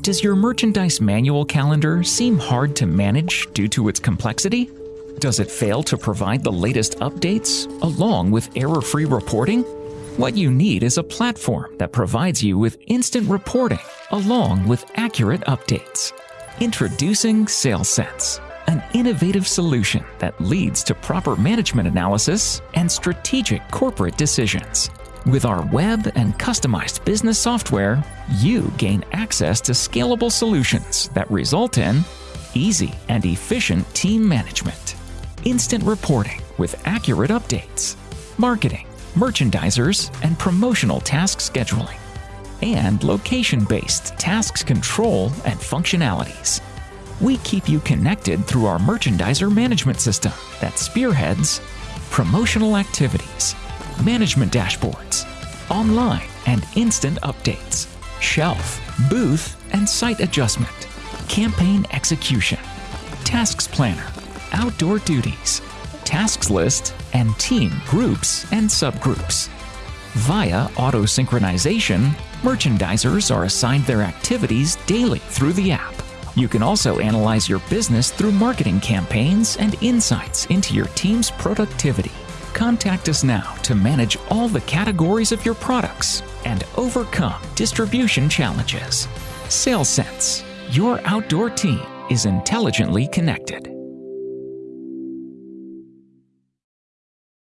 Does your merchandise manual calendar seem hard to manage due to its complexity? Does it fail to provide the latest updates along with error free reporting? What you need is a platform that provides you with instant reporting along with accurate updates. Introducing SalesSense, an innovative solution that leads to proper management analysis and strategic corporate decisions. With our web and customized business software, you gain access to scalable solutions that result in easy and efficient team management, instant reporting with accurate updates, marketing, merchandisers, and promotional task scheduling, and location-based tasks control and functionalities. We keep you connected through our merchandiser management system that spearheads promotional activities, management dashboards, online and instant updates, shelf, booth, and site adjustment, campaign execution, tasks planner, outdoor duties, tasks list, and team groups and subgroups. Via auto synchronization, merchandisers are assigned their activities daily through the app. You can also analyze your business through marketing campaigns and insights into your team's productivity. Contact us now to manage all the categories of your products and overcome distribution challenges. SalesSense, your outdoor team is intelligently connected.